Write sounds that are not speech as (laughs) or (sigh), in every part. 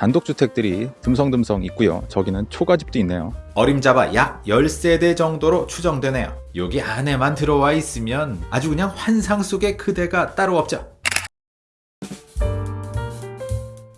단독주택들이 듬성듬성 있고요 저기는 초가집도 있네요 어림잡아 약 10세대 정도로 추정되네요. 여기 안에만 들어와 있으면 아주 그냥 환상 속의 그대가 따로 없죠.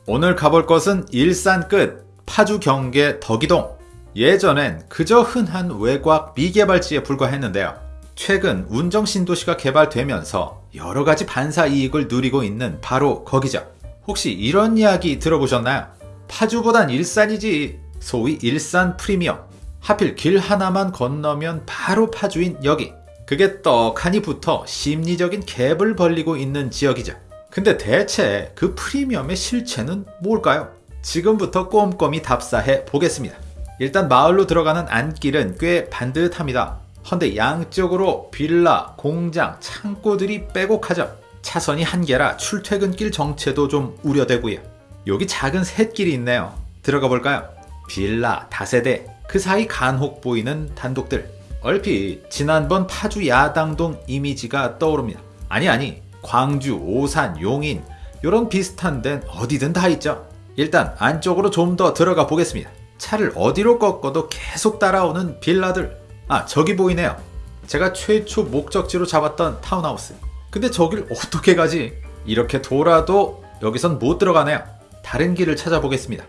오늘 가볼 곳은 일산 끝 파주 경계 덕이동. 예전엔 그저 흔한 외곽 미개발지에 불과했는데요. 최근 운정 신도시가 개발되면서 여러 가지 반사 이익을 누리고 있는 바로 거기죠. 혹시 이런 이야기 들어보셨나요? 파주보단 일산이지. 소위 일산 프리미엄. 하필 길 하나만 건너면 바로 파주인 여기. 그게 떡하니 붙어 심리적인 갭을 벌리고 있는 지역이죠. 근데 대체 그 프리미엄의 실체는 뭘까요? 지금부터 꼼꼼히 답사해 보겠습니다. 일단 마을로 들어가는 안길은 꽤 반듯합니다. 헌데 양쪽으로 빌라, 공장, 창고들이 빼곡하죠. 차선이 한 개라 출퇴근길 정체도 좀 우려되고요. 여기 작은 샛길이 있네요. 들어가 볼까요? 빌라, 다세대, 그 사이 간혹 보이는 단독들. 얼핏 지난번 파주 야당동 이미지가 떠오릅니다. 아니 아니 광주, 오산, 용인 이런 비슷한 데는 어디든 다 있죠. 일단 안쪽으로 좀 더 들어가 보겠습니다. 차를 어디로 꺾어도 계속 따라오는 빌라들. 아 저기 보이네요. 제가 최초 목적지로 잡았던 타운하우스. 근데 저길 어떻게 가지? 이렇게 돌아도 여기선 못 들어가네요. 다른 길을 찾아보겠습니다.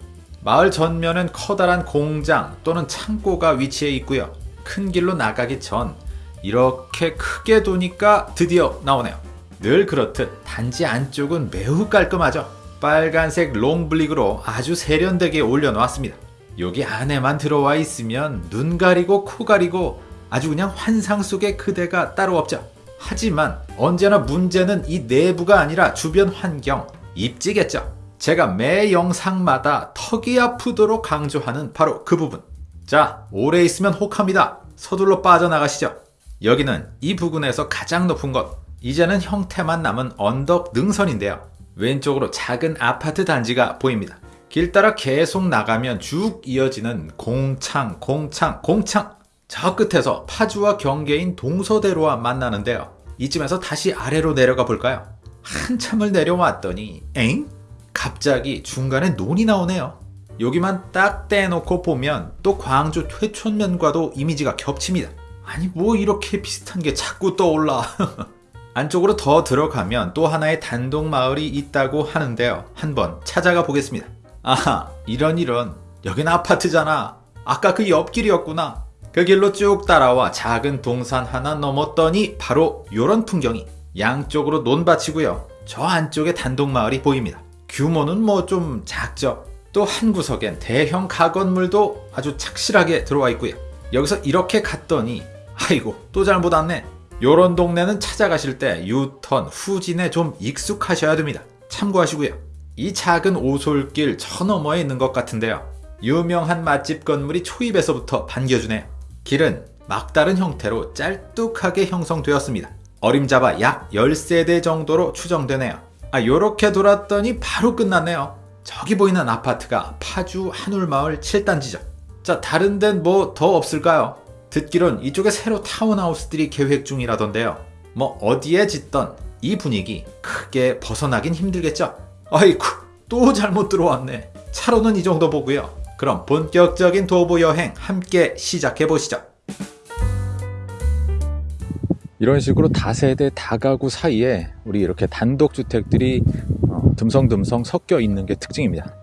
마을 전면은 커다란 공장 또는 창고가 위치해 있고요. 큰 길로 나가기 전 이렇게 크게 도니까 드디어 나오네요. 늘 그렇듯 단지 안쪽은 매우 깔끔하죠. 빨간색 롱블릭으로 아주 세련되게 올려놓았습니다. 여기 안에만 들어와 있으면 눈 가리고 코 가리고 아주 그냥 환상 속의 그대가 따로 없죠. 하지만 언제나 문제는 이 내부가 아니라 주변 환경, 입지겠죠. 제가 매 영상마다 턱이 아프도록 강조하는 바로 그 부분. 자, 오래 있으면 혹합니다. 서둘러 빠져나가시죠. 여기는 이 부근에서 가장 높은 곳. 이제는 형태만 남은 언덕 능선인데요. 왼쪽으로 작은 아파트 단지가 보입니다. 길 따라 계속 나가면 쭉 이어지는 공창, 공창, 공창. 저 끝에서 파주와 경계인 동서대로와 만나는데요. 이쯤에서 다시 아래로 내려가 볼까요? 한참을 내려왔더니 엥? 갑자기 중간에 논이 나오네요. 여기만 딱 떼놓고 보면 또 광주 퇴촌면과도 이미지가 겹칩니다. 아니 뭐 이렇게 비슷한 게 자꾸 떠올라. (laughs) 안쪽으로 더 들어가면 또 하나의 단독 마을이 있다고 하는데요. 한번 찾아가 보겠습니다. 아하 이런 이런 여긴 아파트잖아. 아까 그 옆길이었구나. 그 길로 쭉 따라와 작은 동산 하나 넘었더니 바로 요런 풍경이 양쪽으로 논밭이고요. 저 안쪽에 단독 마을이 보입니다. 규모는 뭐 좀 작죠. 또 한 구석엔 대형 가건물도 아주 착실하게 들어와 있고요. 여기서 이렇게 갔더니 아이고 또 잘못 왔네. 요런 동네는 찾아가실 때 유턴, 후진에 좀 익숙하셔야 됩니다. 참고하시고요. 이 작은 오솔길 저 너머에 있는 것 같은데요. 유명한 맛집 건물이 초입에서부터 반겨주네요. 길은 막다른 형태로 짤뚝하게 형성되었습니다. 어림잡아 약 10세대 정도로 추정되네요. 아 요렇게 돌았더니 바로 끝났네요. 저기 보이는 아파트가 파주 한울마을 7단지죠. 자 다른 데는 뭐 더 없을까요? 듣기론 이쪽에 새로 타운하우스들이 계획 중이라던데요. 뭐 어디에 짓던 이 분위기 크게 벗어나긴 힘들겠죠? 아이쿠 또 잘못 들어왔네. 차로는 이 정도 보고요. 그럼 본격적인 도보 여행 함께 시작해 보시죠. 이런 식으로 다세대 다가구 사이에 우리 이렇게 단독주택들이 어, 듬성듬성 섞여 있는 게 특징입니다.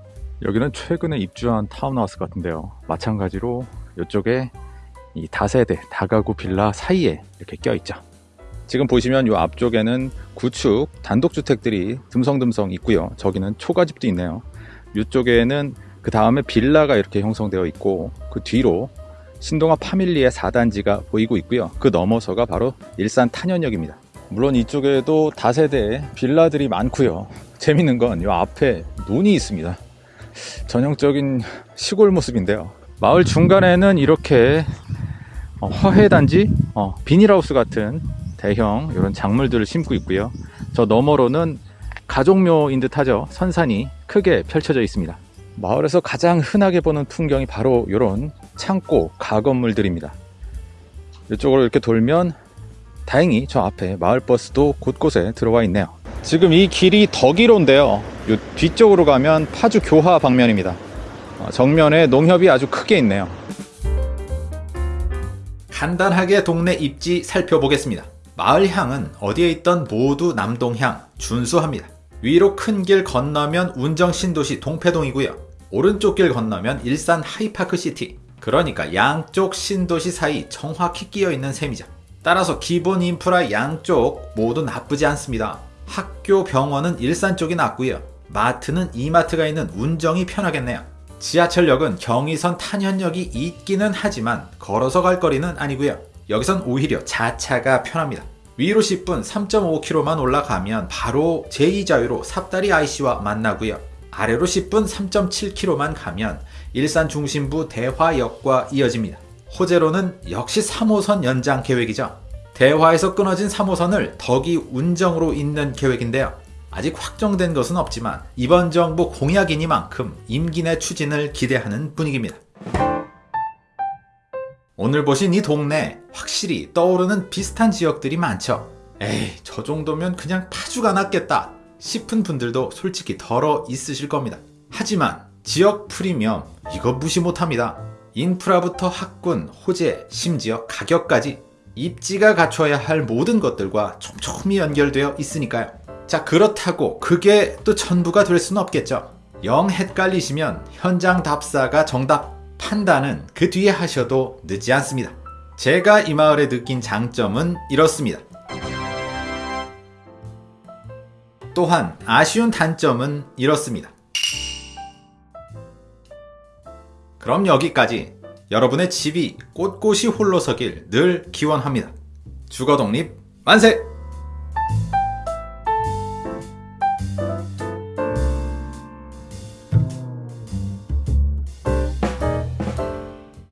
여기는 최근에 입주한 타운하우스 같은데요. 마찬가지로 이쪽에 이 다세대 다가구 빌라 사이에 이렇게 껴 있죠. 지금 보시면 이 앞쪽에는 구축 단독주택들이 듬성듬성 있고요. 저기는 초가집도 있네요. 이쪽에는 그 다음에 빌라가 이렇게 형성되어 있고 그 뒤로 신동아 파밀리의 4단지가 보이고 있고요. 그 넘어서가 바로 일산 탄현역입니다. 물론 이쪽에도 다세대 빌라들이 많고요. (laughs) 재밌는 건 이 앞에 논이 있습니다. 전형적인 시골 모습인데요. 마을 중간에는 이렇게 어, 화훼단지, 어, 비닐하우스 같은 대형 이런 작물들을 심고 있고요. 저 너머로는 가족묘인 듯 하죠. 선산이 크게 펼쳐져 있습니다. 마을에서 가장 흔하게 보는 풍경이 바로 이런 창고, 가건물들입니다. 이쪽으로 이렇게 돌면 다행히 저 앞에 마을버스도 곳곳에 들어와 있네요. 지금 이 길이 덕이로인데요. 요 뒤쪽으로 가면 파주 교화 방면입니다. 어, 정면에 농협이 아주 크게 있네요. 간단하게 동네 입지 살펴보겠습니다. 마을향은 어디에 있던 모두 남동향 준수합니다. 위로 큰 길 건너면 운정 신도시 동패동이고요. 오른쪽 길 건너면 일산 하이파크 시티. 그러니까 양쪽 신도시 사이 정확히 끼어 있는 셈이죠. 따라서 기본 인프라 양쪽 모두 나쁘지 않습니다. 학교, 병원은 일산 쪽이 낫고요. 마트는 이마트가 있는 운정이 편하겠네요. 지하철역은 경의선 탄현역이 있기는 하지만 걸어서 갈 거리는 아니고요. 여기선 오히려 자차가 편합니다. 위로 10분 3.5km만 올라가면 바로 제2자유로 삽다리 IC와 만나고요. 아래로 10분 3.7km만 가면 일산 중심부 대화역과 이어집니다. 호재로는 역시 3호선 연장 계획이죠. 대화에서 끊어진 3호선을 덕이 운정으로 잇는 계획인데요. 아직 확정된 것은 없지만 이번 정부 공약이니만큼 임기 내 추진을 기대하는 분위기입니다. 오늘 보신 이 동네 확실히 떠오르는 비슷한 지역들이 많죠. 에이 저 정도면 그냥 파주가 낫겠다 싶은 분들도 솔직히 덜어 있으실 겁니다. 하지만 지역 프리미엄 이거 무시 못합니다. 인프라부터 학군, 호재, 심지어 가격까지 입지가 갖춰야 할 모든 것들과 촘촘히 연결되어 있으니까요. 자 그렇다고 그게 또 전부가 될 수는 없겠죠. 영 헷갈리시면 현장 답사가 정답 판단은 그 뒤에 하셔도 늦지 않습니다. 제가 이 마을에 느낀 장점은 이렇습니다. 또한 아쉬운 단점은 이렇습니다. 그럼 여기까지 여러분의 집이 꼿꼿이 홀로 서길 늘 기원합니다. 주거 독립 만세!